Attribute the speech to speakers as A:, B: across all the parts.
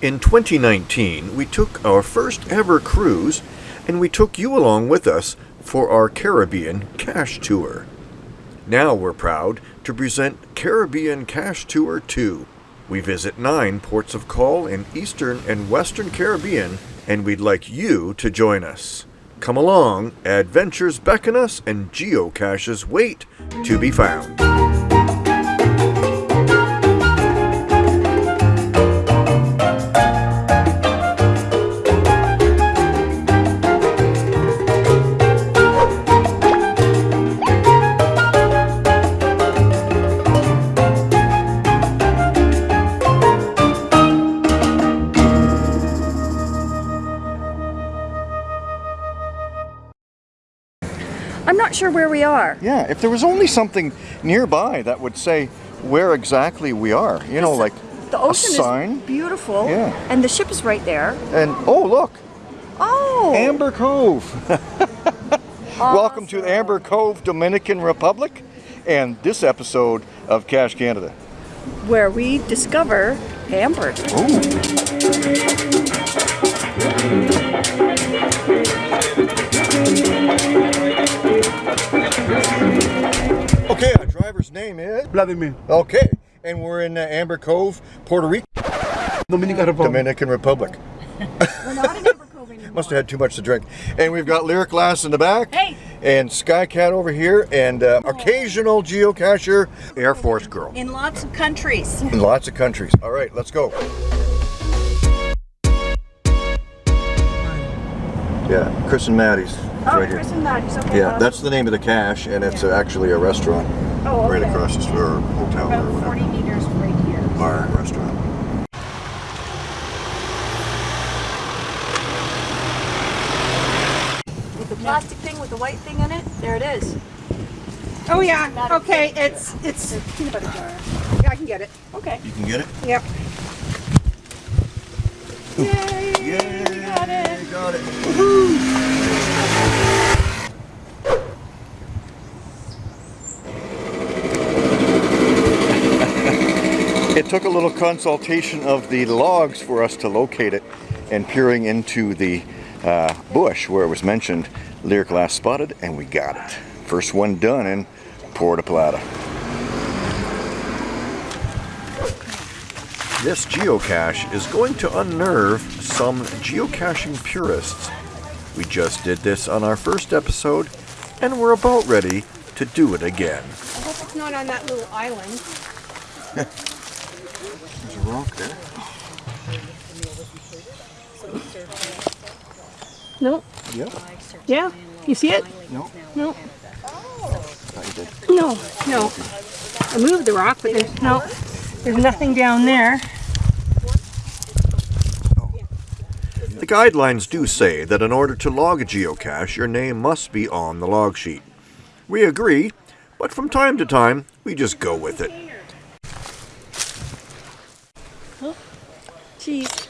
A: In 2019, we took our first ever cruise and we took you along with us for our Caribbean Cache Tour. Now we're proud to present Caribbean Cache Tour 2. We visit nine ports of call in Eastern and Western Caribbean and we'd like you to join us. Come along, adventures beckon us and geocaches wait to be found.
B: Sure where we are.
C: Yeah, if there was only something nearby that would say where exactly we are, you know, like
B: The
C: a
B: ocean
C: sign.
B: is beautiful.
C: Yeah.
B: And the ship is right there.
C: And oh, look,
B: Oh.
C: Amber Cove. Welcome to Amber Cove, Dominican Republic, and this episode of Cache Canada.
B: Where we discover amber.
C: Ooh. Driver's name is.
D: Vladimir,
C: Okay, and we're in uh, Amber Cove, Puerto Rico,
D: Dominican Republic.
C: Dominican Republic.
B: We're not in Amber Cove anymore.
C: Must have had too much to drink. And we've got Lyric Glass in the back.
B: Hey.
C: And Skycat over here, and uh, occasional geocacher, Air Force girl.
B: In lots of countries.
C: In lots of countries. All right, let's go. Yeah, Chris and Maddie's.
B: Oh,
C: right here.
B: And Maddie's. Okay.
C: Yeah, that's the name of the cache, and it's uh, actually a restaurant
B: oh,
C: right across the street, or hotel or
B: About 40 meters right here.
C: Bar and restaurant.
B: With the plastic thing with the white thing in it, there it is.
E: Oh yeah, okay, it's, it's,
B: The peanut butter jar.
E: Yeah, I can get it.
B: Okay.
C: You can get it?
E: Yep.
C: Yay! Got it! Got it! It took a little consultation of the logs for us to locate it and peering into the uh, bush where it was mentioned Lyric Glass spotted and we got it. First one done in Puerto Plata.
A: This geocache is going to unnerve some geocaching purists. We just did this on our first episode, and we're about ready to do it again.
E: I hope it's not on that little island.
C: There's a rock there.
E: No,
C: Yep.
E: yeah, you see it?
C: No.
E: No,
C: Thought did.
E: no, no. I moved the rock, but there's, no, there's nothing down there.
A: The guidelines do say that in order to log a geocache, your name must be on the log sheet. We agree, but from time to time, we just go with it.
B: Cheese.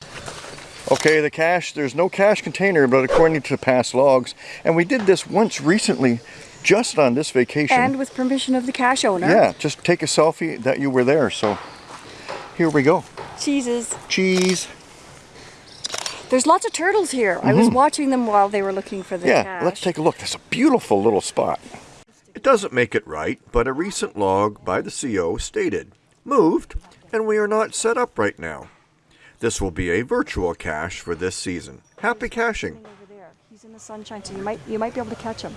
C: Okay, the cache, there's no cache container, but according to past logs, and we did this once recently, just on this vacation.
B: And with permission of the cache owner.
C: yeah, just take a selfie that you were there, so here we go.
B: Cheeses.
C: Cheese.
B: There's lots of turtles here. I was watching them while they were looking for the
C: Mm-hmm. Yeah,
B: cache.
C: let's take a look. That's a beautiful little spot.
A: It doesn't make it right, but a recent log by the CO stated, moved, and we are not set up right now. This will be a virtual cache for this season. Happy caching!
B: over there. He's in the sunshine, so you might you might be able to catch him.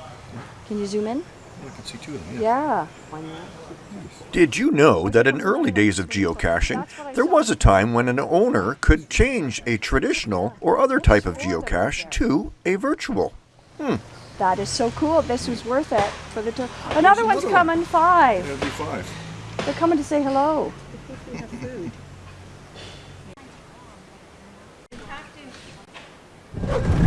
B: Can you zoom in?
C: I can see two of them.
B: Yeah.
A: Did you know that in early days of geocaching, there was a time when an owner could change a traditional or other type of geocache to a virtual? Hmm.
B: That is so cool. This was worth it for the tour. Another one's
C: another one.
B: coming. Five.
C: That'd be five.
B: They're coming to say hello.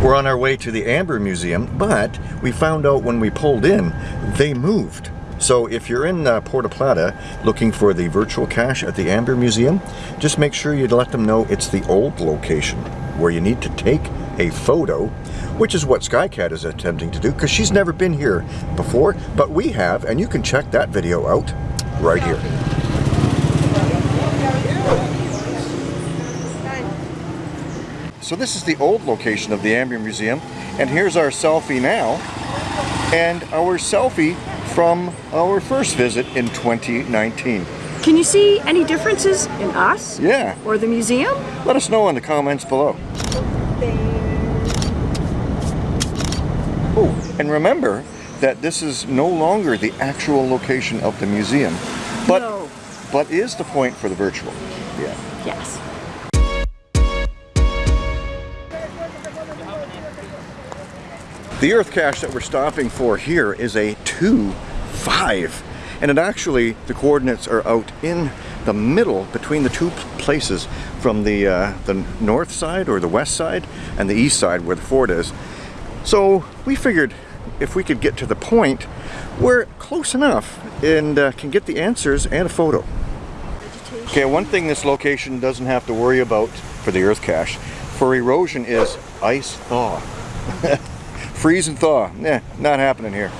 C: We're on our way to the Amber Museum, but we found out when we pulled in, they moved. So if you're in uh, Puerto Plata looking for the virtual cache at the Amber Museum, just make sure you let them know it's the old location where you need to take a photo, which is what Skycat is attempting to do because she's never been here before, but we have, and you can check that video out right here. So this is the old location of the Amber Museum, and here's our selfie now, and our selfie from our first visit in 2019.
B: Can you see any differences in us
C: Yeah,
B: or the museum?
C: let us know in the comments below. Oh, and remember that this is no longer the actual location of the museum, but
B: No.
C: but is the point for the virtual. Yeah.
B: Yes.
C: The Earth cache that we're stopping for here is a 2-5. And it actually, the coordinates are out in the middle between the two places from the, uh, the north side or the west side and the east side where the fort is. So we figured if we could get to the point, we're close enough and uh, can get the answers and a photo. Okay, one thing this location doesn't have to worry about for the Earth cache for erosion is ice thaw. Freeze and thaw. Eh, not happening here.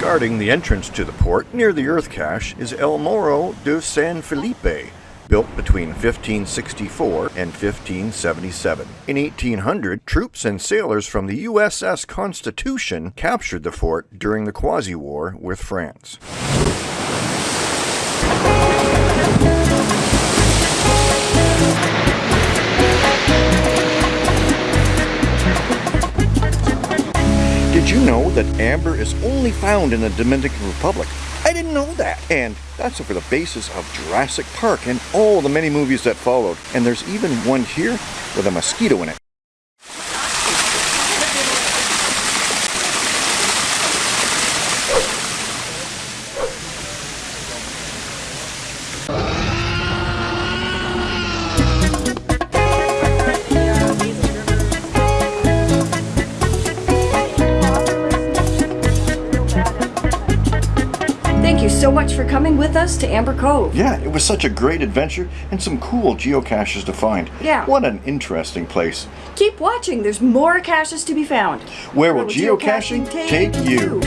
A: Guarding the entrance to the port near the Earth cache is El Morro de San Felipe, built between 1564 and 1577. In 1800, troops and sailors from the USS Constitution captured the fort during the Quasi War with France.
C: That amber is only found in the Dominican Republic? I didn't know that. And that's over the basis of Jurassic Park and all the many movies that followed. And there's even one here with a mosquito in it.
B: Much for coming with us to Amber Cove.
C: Yeah, it was such a great adventure and some cool geocaches to find.
B: Yeah.
C: What an interesting place.
B: Keep watching, there's more caches to be found.
C: Where will geocaching take you?